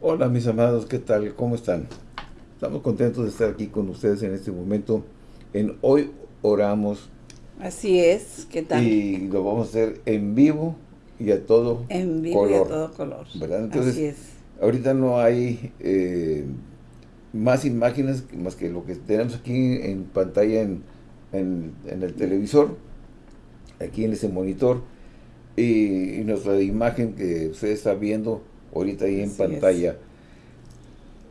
Hola mis amados, ¿qué tal? ¿Cómo están? Estamos contentos de estar aquí con ustedes en este momento. En Hoy Oramos. Así es, ¿qué tal? Y lo vamos a hacer en vivo y a todo En vivo color. y a todo color. ¿verdad? Entonces, Así es. ahorita no hay eh, más imágenes más que lo que tenemos aquí en pantalla en, en- en el televisor, aquí en ese monitor, y, y nuestra imagen que usted está viendo ahorita ahí en Así pantalla.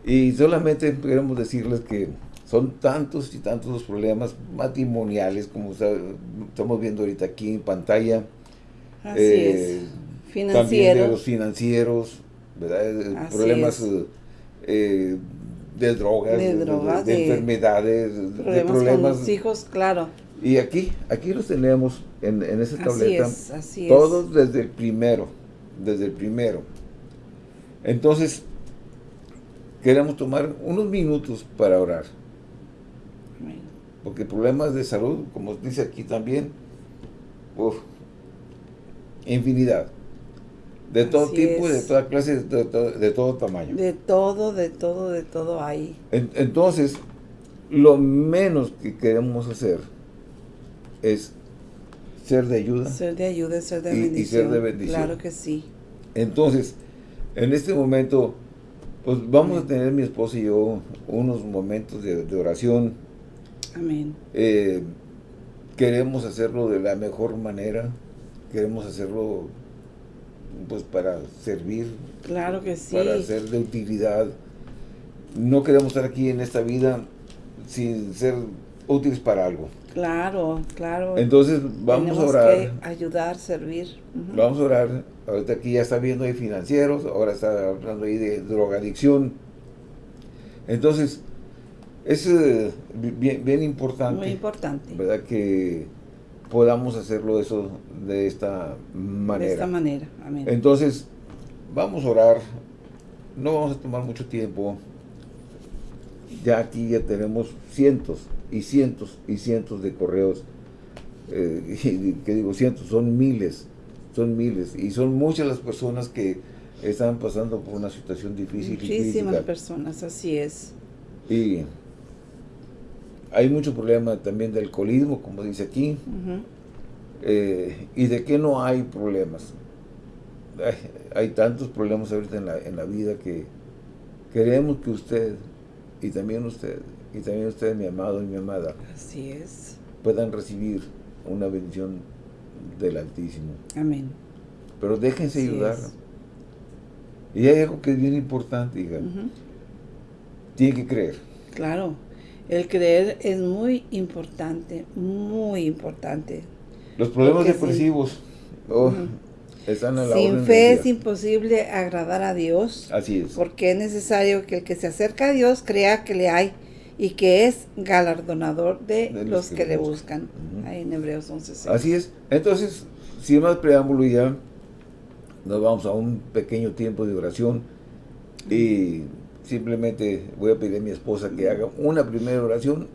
Y solamente queremos decirles que son tantos y tantos los problemas matrimoniales, como estamos viendo ahorita aquí en pantalla, Así eh, es. también de Financiero. los financieros, ¿verdad? Eh, Así Problemas eh, eh, de drogas, De de, drogas, de de enfermedades, de problemas, problemas. con los hijos, claro. Y aquí, aquí los tenemos en, en esa Así tableta, es, así todos desde el primero, desde el primero. Entonces, queremos tomar unos minutos para orar, porque problemas de salud, como dice aquí también, uf, infinidad. De todo Así tipo, de toda clase, de, de todo tamaño. De todo, de todo, de todo hay. En- Entonces, lo menos que queremos hacer es ser de ayuda. Ser de ayuda, ser de Y- y bendición. ser de bendición. Claro que sí. Entonces, en este momento, pues vamos a tener mi esposa y yo unos momentos de, de oración. Amén. Eh, queremos hacerlo de la mejor manera. Queremos hacerlo pues para servir, Claro que sí. para ser de utilidad. No queremos estar aquí en esta vida sin ser útiles para algo. Claro, claro. Entonces vamos Tenemos a orar. que ayudar, servir. Vamos a orar. Ahorita aquí ya está viendo ahí financieros, ahora está hablando ahí de drogadicción. Entonces, es eh, bi- bien, bien importante, Muy importante. ¿verdad? Que podamos hacerlo eso de esta manera. De esta manera. Amén. Entonces, vamos a orar. No vamos a tomar mucho tiempo. Ya aquí ya tenemos cientos y cientos y cientos de correos. Eh, y que digo cientos, son miles. Son miles. Y son muchas las personas que están pasando por una situación difícil Muchísimas personas, así es. Y hay mucho problema también de alcoholismo, como dice aquí. Eh, y de que no hay problemas. Ay, Hay, tantos problemas ahorita en la, en la vida que queremos que usted, y también usted, y también usted, mi amado y mi amada, Así es. puedan recibir una bendición del Altísimo. Amén. Pero déjense Así ayudar. es. Y hay algo que es bien importante, hija. Tiene que creer. Claro. El creer es muy importante, muy importante. Los problemas Porque depresivos oh, Ujú. están a la Sin orden fe es imposible agradar a Dios, Así es. porque es necesario que el que se acerca a Dios crea que le hay y que es galardonador de, De los que, le buscan. Ahí en Hebreos 11.6. Así es. Entonces, sin más preámbulo ya, nos vamos a un pequeño tiempo de oración y simplemente voy a pedir a mi esposa que haga una primera oración.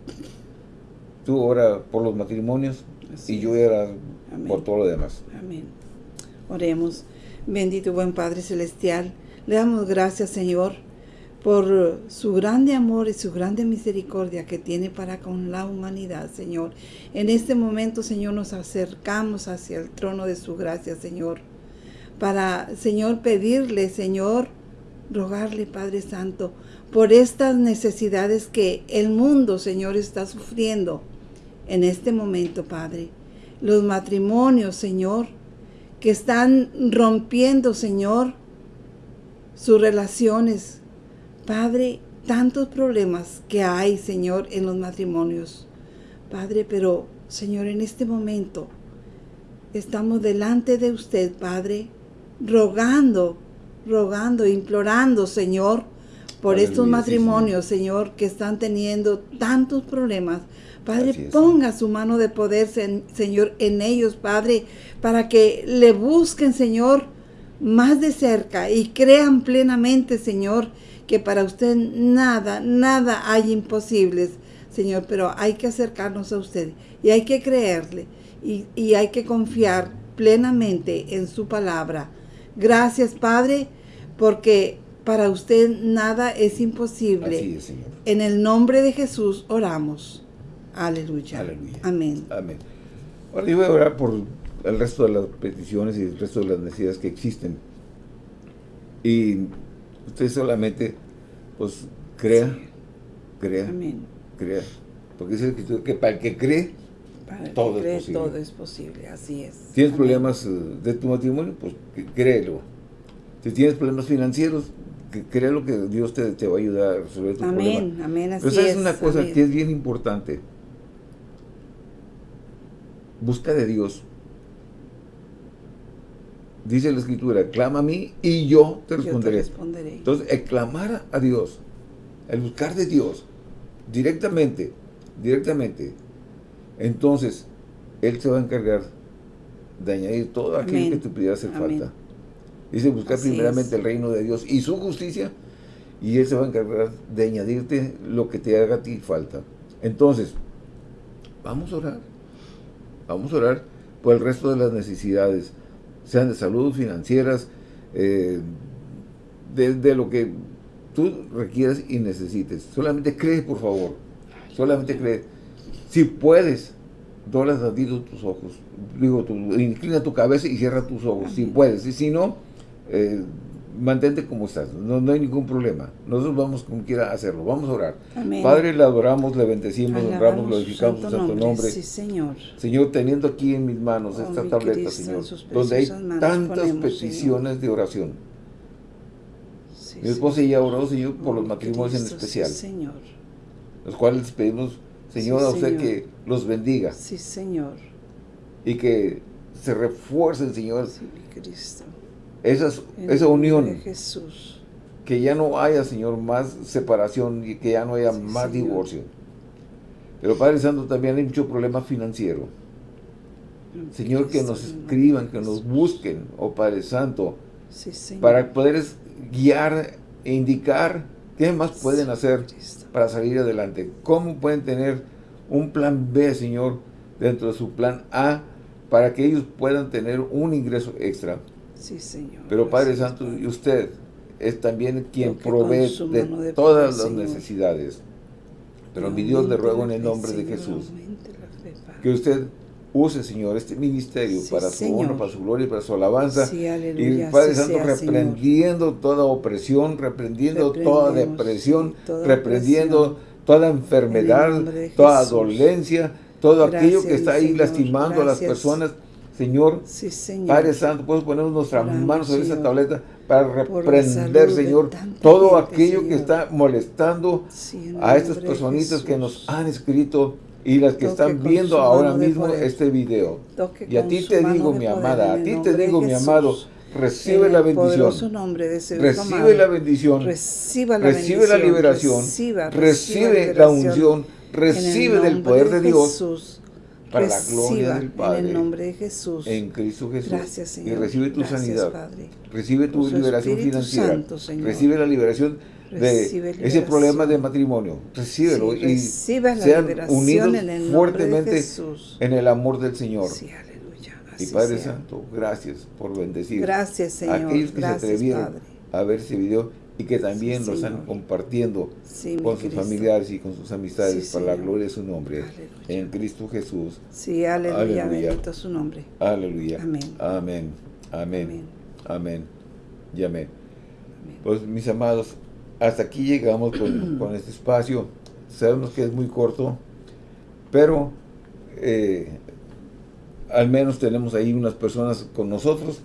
Tú ora por los matrimonios Así y yo es. ora Amén. por todo lo demás. Amén. Oremos. Bendito buen Padre Celestial, le damos gracias, Señor, por su grande amor y su grande misericordia que tiene para con la humanidad, Señor. En este momento, Señor, nos acercamos hacia el trono de su gracia, Señor, para, Señor, pedirle, Señor, rogarle, Padre Santo, por estas necesidades que el mundo, Señor, está sufriendo en este momento, Padre. Los matrimonios, Señor, que están rompiendo, Señor, sus relaciones. Padre, tantos problemas que hay, Señor, en los matrimonios. Padre, pero, Señor, en este momento estamos delante de usted, Padre, rogando, rogando, implorando, Señor, por Aleluya, estos sí, matrimonios, Señor, que están teniendo tantos problemas. Padre, ponga su mano de poder, sen- Señor, en ellos, Padre, para que le busquen, Señor, más de cerca y crean plenamente, Señor, que para usted nada, nada hay imposibles, Señor, pero hay que acercarnos a usted y hay que creerle y, y hay que confiar plenamente en su palabra. Gracias, Padre, porque Para usted nada es imposible. Así es, Señor. En el nombre de Jesús oramos. Aleluya. Aleluya. Amén. Amén. Ahora yo voy a orar por el resto de las peticiones y el resto de las necesidades que existen. Y usted solamente, pues, crea, crea, Amén. crea. Porque dice que, que para el que cree, Para el Todo que es posible. todo es posible. Así es. tienes Amén. problemas eh, de tu matrimonio, pues créelo. Si tienes problemas financieros, que créelo que Dios te, te va a ayudar a resolver tu problema. Amén. Amén. Así Pero sabes es. una cosa amén. que es bien importante. Busca de Dios. Dice la Escritura, clama a mí y yo te Yo te responderé. responderé. Entonces, el clamar a Dios, el buscar de Dios, directamente, directamente, entonces, Él se va a encargar de añadir todo aquello Amén. que te pudiera hacer Amén. falta. Dice buscar Así primeramente es. el reino de Dios y su justicia, y Él se va a encargar de añadirte lo que te haga a ti falta. Entonces, vamos a orar. Vamos a orar por el resto de las necesidades, sean de salud, financieras, eh, de, lo que tú requieras y necesites. Solamente cree, por favor. Solamente cree. Si puedes, dobla tantito tus ojos. Digo, tu- inclina tu cabeza y cierra tus ojos. Si puedes. Y si no, eh, mantente como estás. No, no hay ningún problema. Nosotros vamos como quiera hacerlo. Vamos a orar. Amén. Padre, le adoramos, le bendecimos, Alabamos honramos, glorificamos su santo nombre. Sí, Señor. Señor, teniendo aquí en mis manos Oh, esta tableta, Cristo, Señor, donde hay tantas ponemos, peticiones de oración. Sí, Mi esposa ya Señor. oró, Señor, por Oh, los matrimonios en Cristo, sí, especial, Señor. los cuales les pedimos, Señor, Sí, a usted Señor. que los bendiga Sí, Señor. y que se refuercen, Señor, Sí, mi Cristo. Esas, esa unión, Jesús. que ya no haya, Señor, más separación y que ya no haya Sí, más Señor. divorcio. Pero Padre Santo, también hay mucho problema financiero. Señor, que nos escriban, que nos busquen, oh Padre Santo, Sí, para poder guiar e indicar qué más pueden hacer para salir adelante. ¿Cómo pueden tener un plan B, Señor, dentro de su plan A, para que ellos puedan tener un ingreso extra? Sí, Señor. Pero Padre Santo, y usted es también quien provee de todas poder, las Señor. necesidades. Pero mi Dios le ruego en el nombre de Jesús que usted use, Señor, este ministerio Sí, para su honra, para su gloria y para su alabanza. Sí, Y. Padre Santo, sea, Señor. reprendiendo toda opresión, reprendiendo toda depresión, toda reprendiendo toda En enfermedad, toda dolencia, todo aquello que está ahí Señor, lastimando a las personas. Señor, Sí, Señor. Padre Santo, puedes poner nuestras Oramos, manos sobre esa tableta para reprender, Señor, todo gente, aquello que está molestando Sí, a estas personitas que nos han escrito y las que Toque están viendo ahora mismo poder. este video. Toque Y a ti te digo, mi amada, a ti te digo, mi amado, recibe la bendición. poderoso nombre de ese Recibe amado. la bendición. Reciba la Recibe la liberación. reciba, Recibe la liberación. unción. Recibe del poder de Dios Jesús. Para la gloria Reciba del Padre. En el nombre de Jesús. en Cristo Jesús. Gracias, Y Señor. recibe tu Gracias, sanidad. Padre. Recibe tu liberación Espíritu financiera. Santo, Señor. Recibe la liberación de Recibe ese liberación. problema de matrimonio. Recíbelo Sí, y reciba la sean liberación unidos en el nombre de fuertemente Jesús. en el amor del Señor. Sí, aleluya. y Padre sea. Santo, gracias por bendecir Gracias, a Señor. aquellos que Gracias, se atrevieron Padre. a ver ese video y que también Sí, lo están compartiendo Sí, con sus Cristo. familiares y con sus amistades Sí, para la gloria de su nombre. Aleluya. En Cristo Jesús. Sí, aleluya. Aleluya. Bendito su nombre. Aleluya. Amén. Amén. Amén. Amén. Amén. Y amén. Amén. Pues mis amados, hasta aquí llegamos con, con este espacio. Sabemos que es muy corto, pero eh, al menos tenemos ahí unas personas con nosotros.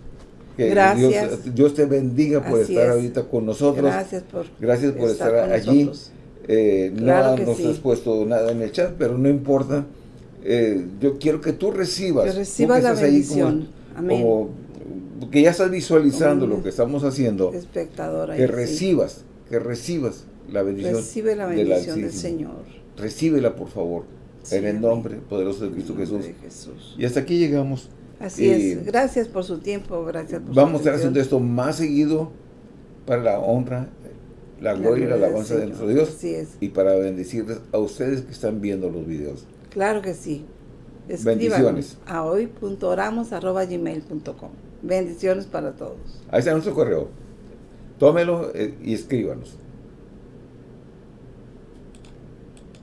Que Gracias. Dios, Dios te bendiga por Así estar es. ahorita con nosotros. Gracias por, Gracias por estar, con allí. Eh, Claro no que nos sí. has puesto nada en el chat, pero no importa. Eh, yo quiero que tú recibas. Que recibas la ahí como- bendición. Amén. como que ya estás visualizando lo que estamos haciendo, Espectador ahí, que sí. recibas, que recibas la bendición. Recibe la bendición del. Señor. Recíbela, por favor, Sí, en el nombre poderoso de Cristo de Jesús. Y hasta aquí llegamos. Así Y es. Gracias por su tiempo. Gracias por su Vamos a estar haciendo esto más seguido para la honra, la gloria y la alabanza de nuestro Dios Así es. y para bendecirles a ustedes que están viendo los videos. Claro que sí. Bendiciones. Escríbanos a hoy.oramos.gmail.com Bendiciones para todos. Ahí está nuestro correo. tómelo eh, y escríbanos.